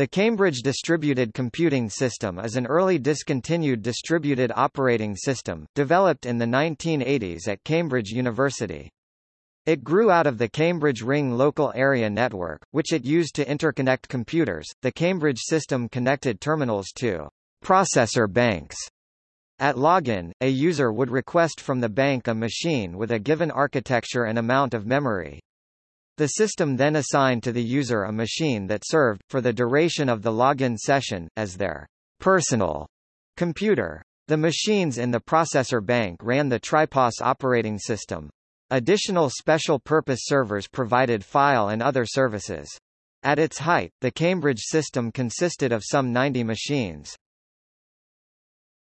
The Cambridge Distributed Computing System is an early discontinued distributed operating system, developed in the 1980s at Cambridge University. It grew out of the Cambridge Ring Local Area Network, which it used to interconnect computers. The Cambridge system connected terminals to processor banks. At login, a user would request from the bank a machine with a given architecture and amount of memory. The system then assigned to the user a machine that served, for the duration of the login session, as their personal computer. The machines in the processor bank ran the Tripos operating system. Additional special-purpose servers provided file and other services. At its height, the Cambridge system consisted of some 90 machines.